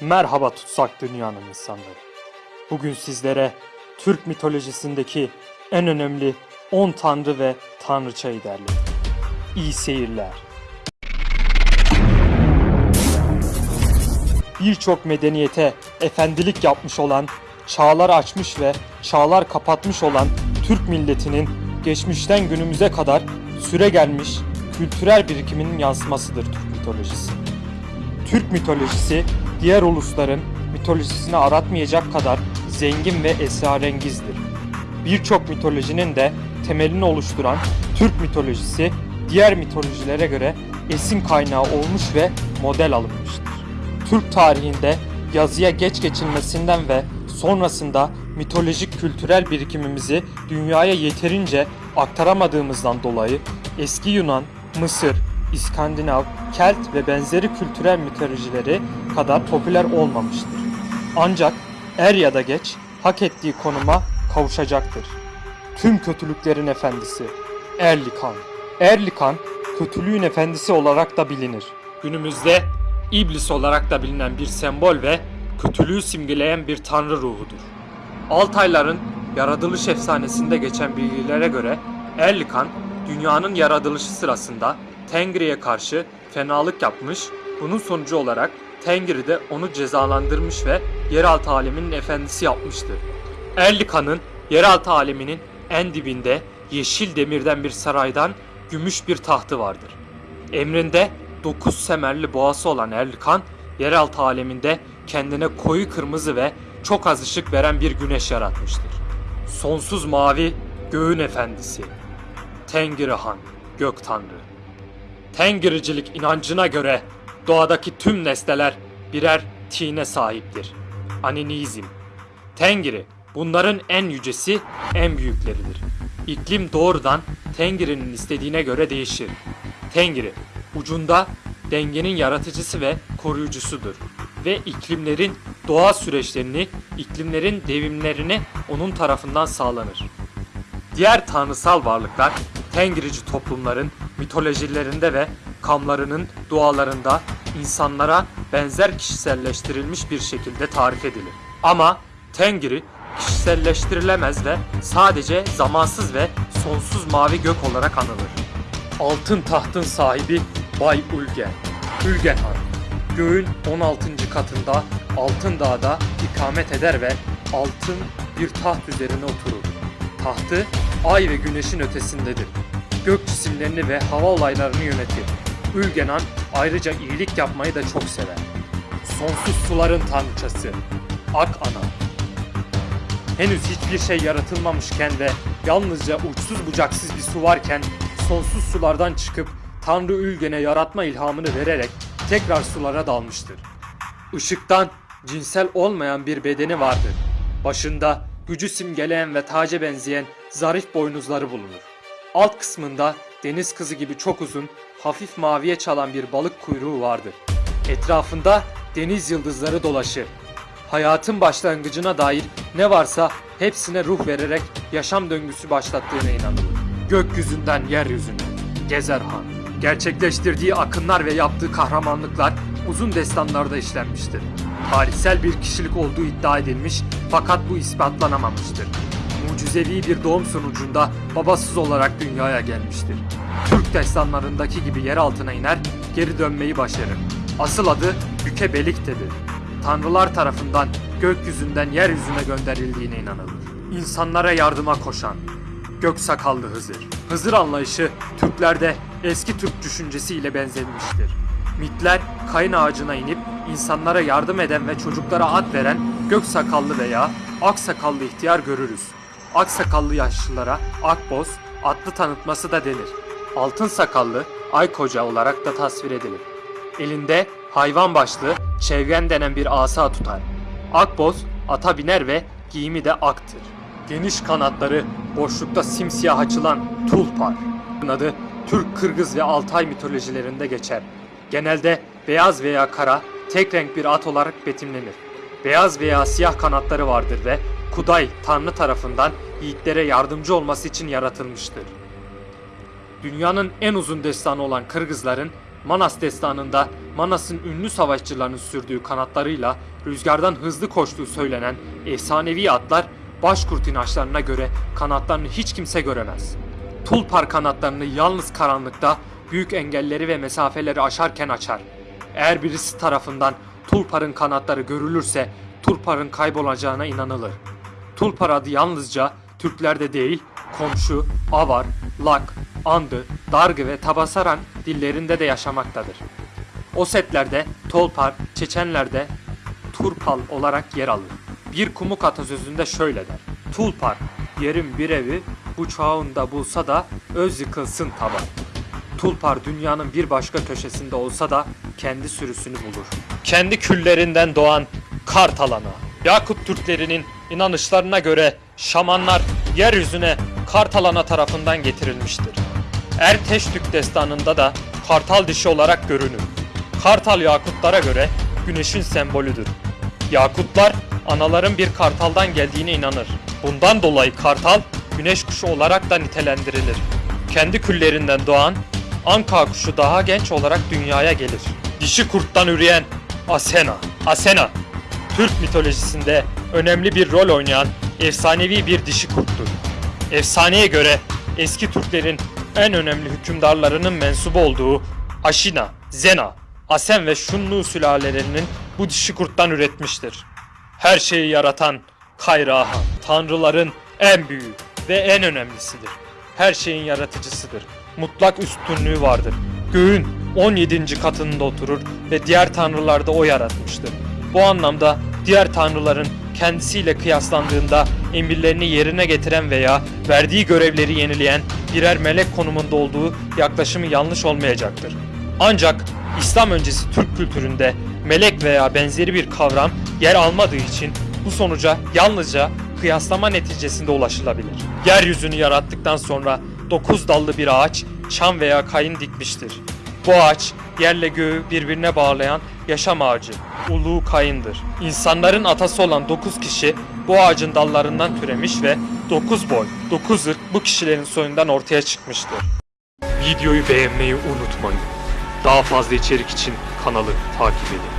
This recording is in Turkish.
Merhaba tutsak dünyanın insanları. Bugün sizlere Türk mitolojisindeki en önemli 10 tanrı ve tanrıçayı derledim. İyi seyirler. Birçok medeniyete efendilik yapmış olan, çağlar açmış ve çağlar kapatmış olan Türk milletinin geçmişten günümüze kadar süre gelmiş kültürel birikiminin yansımasıdır Türk mitolojisi. Türk mitolojisi diğer ulusların mitolojisini aratmayacak kadar zengin ve esrarengizdir. Birçok mitolojinin de temelini oluşturan Türk mitolojisi diğer mitolojilere göre esin kaynağı olmuş ve model alınmıştır. Türk tarihinde yazıya geç geçilmesinden ve sonrasında mitolojik kültürel birikimimizi dünyaya yeterince aktaramadığımızdan dolayı eski Yunan, Mısır, İskandinav, Kelt ve benzeri kültürel mitolojileri kadar popüler olmamıştır. Ancak er ya da geç hak ettiği konuma kavuşacaktır. Tüm kötülüklerin efendisi Erlikan. Erlikan kötülüğün efendisi olarak da bilinir. Günümüzde iblis olarak da bilinen bir sembol ve kötülüğü simgeleyen bir tanrı ruhudur. Altayların yaratılış efsanesinde geçen bilgilere göre Erlikan dünyanın yaratılışı sırasında Tengri'ye karşı fenalık yapmış, bunun sonucu olarak Tengri de onu cezalandırmış ve yeraltı aleminin efendisi yapmıştır. Erlikan'ın yeraltı aleminin en dibinde yeşil demirden bir saraydan gümüş bir tahtı vardır. Emrinde 9 semerli boğası olan Erlikan, yeraltı aleminde kendine koyu kırmızı ve çok az ışık veren bir güneş yaratmıştır. Sonsuz mavi göğün efendisi. Tengri Han, gök tanrı. Tengiricilik inancına göre doğadaki tüm nesneler birer tine sahiptir. Aninizm. Tengri bunların en yücesi, en büyükleridir. İklim doğrudan Tengri'nin istediğine göre değişir. Tengri ucunda dengenin yaratıcısı ve koruyucusudur ve iklimlerin doğa süreçlerini, iklimlerin devimlerini onun tarafından sağlanır. Diğer tanrısal varlıklar Tengrici toplumların mitolojilerinde ve kamlarının dualarında insanlara benzer kişiselleştirilmiş bir şekilde tarif edilir. Ama Tengri kişiselleştirilemez ve sadece zamansız ve sonsuz mavi gök olarak anılır. Altın tahtın sahibi Bay Ulgen. Ulgen Han. Göğün 16. katında Altın Dağ'da ikamet eder ve altın bir taht üzerine oturur. Tahtı ay ve güneşin ötesindedir. Gök cisimlerini ve hava olaylarını yönetir. Ülgenan ayrıca iyilik yapmayı da çok sever. Sonsuz suların tanrıçası. Ak Ana. Henüz hiçbir şey yaratılmamışken ve yalnızca uçsuz bucaksız bir su varken sonsuz sulardan çıkıp Tanrı Ülgen'e yaratma ilhamını vererek tekrar sulara dalmıştır. Işıktan cinsel olmayan bir bedeni vardır. Başında gücü simgeleyen ve taca benzeyen zarif boynuzları bulunur. Alt kısmında deniz kızı gibi çok uzun, hafif maviye çalan bir balık kuyruğu vardır. Etrafında deniz yıldızları dolaşır. Hayatın başlangıcına dair ne varsa hepsine ruh vererek yaşam döngüsü başlattığına inanılır. Gökyüzünden yeryüzüne. Gezer Han. Gerçekleştirdiği akınlar ve yaptığı kahramanlıklar uzun destanlarda işlenmiştir. Tarihsel bir kişilik olduğu iddia edilmiş fakat bu ispatlanamamıştır. Mucizevi bir doğum sonucunda babasız olarak dünyaya gelmiştir. Türk destanlarındaki gibi yer altına iner, geri dönmeyi başarır. Asıl adı Büke Belikte'dir. Tanrılar tarafından gökyüzünden yeryüzüne gönderildiğine inanılır. İnsanlara yardıma koşan, gök sakallı Hızır. Hızır anlayışı Türklerde eski Türk düşüncesiyle benzemiştir. Mitler kayın ağacına inip insanlara yardım eden ve çocuklara ad veren gök sakallı veya ak sakallı ihtiyar görürüz. Ak sakallı yaşlılara akboz adlı tanıtması da denir. Altın sakallı ay koca olarak da tasvir edilir. Elinde hayvan başlı çevren denen bir asa tutar. Akboz ata biner ve giyimi de aktır. Geniş kanatları boşlukta simsiyah açılan tulpar. Adı Türk, Kırgız ve Altay mitolojilerinde geçer. Genelde beyaz veya kara, tek renk bir at olarak betimlenir. Beyaz veya siyah kanatları vardır ve Kuday Tanrı tarafından yiğitlere yardımcı olması için yaratılmıştır. Dünyanın en uzun destanı olan Kırgızların Manas destanında Manas'ın ünlü savaşçılarının sürdüğü kanatlarıyla rüzgardan hızlı koştuğu söylenen efsanevi atlar başkurt inançlarına göre kanatlarını hiç kimse göremez. Tulpar kanatlarını yalnız karanlıkta büyük engelleri ve mesafeleri aşarken açar. Eğer birisi tarafından Tulpar'ın kanatları görülürse Tulpar'ın kaybolacağına inanılır. Tulpar adı yalnızca Türklerde değil, komşu, Avar, Lak, Andı, Dargı ve Tabasaran dillerinde de yaşamaktadır. O setlerde Tolpar, Çeçenlerde Turpal olarak yer alır. Bir kumuk atasözünde şöyle der. Tulpar, yerin bir evi, bu çağında bulsa da öz yıkılsın taban. Tulpar dünyanın bir başka köşesinde olsa da kendi sürüsünü bulur. Kendi küllerinden doğan Kartalan'a. Yakut Türklerinin inanışlarına göre şamanlar yeryüzüne Kartalana tarafından getirilmiştir. Erteştük destanında da kartal dişi olarak görünür. Kartal Yakutlara göre güneşin sembolüdür. Yakutlar anaların bir kartaldan geldiğine inanır. Bundan dolayı kartal güneş kuşu olarak da nitelendirilir. Kendi küllerinden doğan Anka kuşu daha genç olarak dünyaya gelir. Dişi kurttan üreyen Asena. Asena, Türk mitolojisinde önemli bir rol oynayan efsanevi bir dişi kurttur. Efsaneye göre eski Türklerin en önemli hükümdarlarının mensubu olduğu Aşina, Zena, Asen ve Şunlu sülalelerinin bu dişi kurttan üretmiştir. Her şeyi yaratan Kayrahan, tanrıların en büyüğü ve en önemlisidir. Her şeyin yaratıcısıdır. Mutlak üstünlüğü vardır. Göğün 17. katında oturur ve diğer tanrılar da o yaratmıştır. Bu anlamda diğer tanrıların kendisiyle kıyaslandığında emirlerini yerine getiren veya verdiği görevleri yenileyen birer melek konumunda olduğu yaklaşımı yanlış olmayacaktır. Ancak İslam öncesi Türk kültüründe melek veya benzeri bir kavram yer almadığı için bu sonuca yalnızca kıyaslama neticesinde ulaşılabilir. Yeryüzünü yarattıktan sonra dokuz dallı bir ağaç çam veya kayın dikmiştir. Bu ağaç yerle göğü birbirine bağlayan yaşam ağacı, uluğu kayındır. İnsanların atası olan 9 kişi bu ağacın dallarından türemiş ve 9 boy, 9 ırk bu kişilerin soyundan ortaya çıkmıştır. Videoyu beğenmeyi unutmayın. Daha fazla içerik için kanalı takip edin.